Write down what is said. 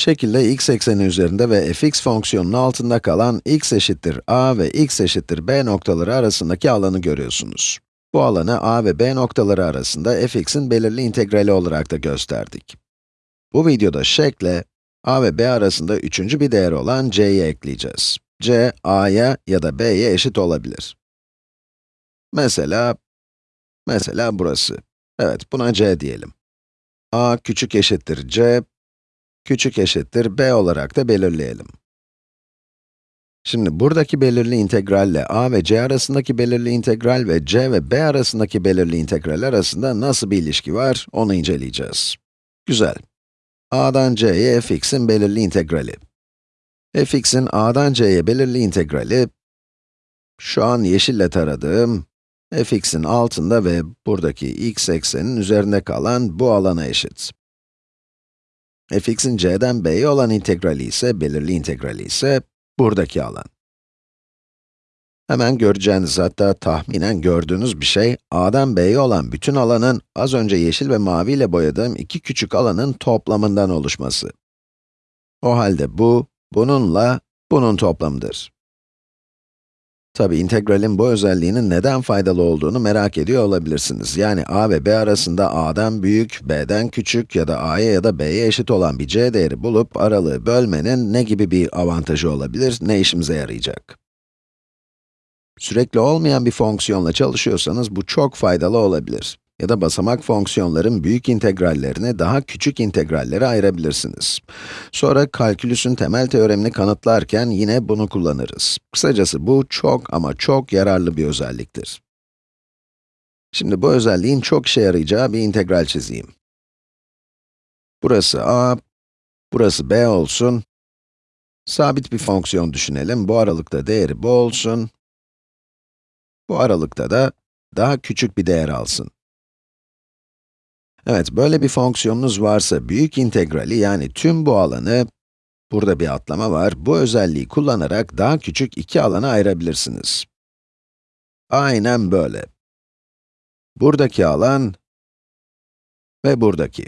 Şekilde x ekseni üzerinde ve fx fonksiyonunun altında kalan x eşittir a ve x eşittir b noktaları arasındaki alanı görüyorsunuz. Bu alanı a ve b noktaları arasında fx'in belirli integrali olarak da gösterdik. Bu videoda şekle a ve b arasında üçüncü bir değer olan c'yi ekleyeceğiz. c, a'ya ya da b'ye eşit olabilir. Mesela, mesela burası. Evet, buna c diyelim. a küçük eşittir c, küçük eşittir b olarak da belirleyelim. Şimdi buradaki belirli integralle a ve c arasındaki belirli integral ve c ve b arasındaki belirli integral arasında nasıl bir ilişki var, onu inceleyeceğiz. Güzel. a'dan c'ye fx'in belirli integrali. fx'in a'dan c'ye belirli integrali, şu an yeşille taradığım, fx'in altında ve buradaki x eksenin üzerinde kalan bu alana eşit fx'in c'den b'ye olan integrali ise, belirli integrali ise, buradaki alan. Hemen göreceğiniz, hatta tahminen gördüğünüz bir şey, a'dan b'ye olan bütün alanın, az önce yeşil ve mavi ile boyadığım iki küçük alanın toplamından oluşması. O halde bu, bununla, bunun toplamıdır. Tabi integralin bu özelliğinin neden faydalı olduğunu merak ediyor olabilirsiniz. Yani a ve b arasında a'dan büyük, b'den küçük ya da a'ya ya da b'ye eşit olan bir c değeri bulup aralığı bölmenin ne gibi bir avantajı olabilir, ne işimize yarayacak? Sürekli olmayan bir fonksiyonla çalışıyorsanız bu çok faydalı olabilir. Ya da basamak fonksiyonların büyük integrallerini daha küçük integrallere ayırabilirsiniz. Sonra kalkülüsün temel teoremini kanıtlarken yine bunu kullanırız. Kısacası bu çok ama çok yararlı bir özelliktir. Şimdi bu özelliğin çok işe yarayacağı bir integral çizeyim. Burası a, burası b olsun. Sabit bir fonksiyon düşünelim. Bu aralıkta değeri bu olsun. Bu aralıkta da daha küçük bir değer alsın. Evet, böyle bir fonksiyonunuz varsa büyük integrali yani tüm bu alanı, burada bir atlama var, bu özelliği kullanarak daha küçük iki alana ayırabilirsiniz. Aynen böyle. Buradaki alan ve buradaki.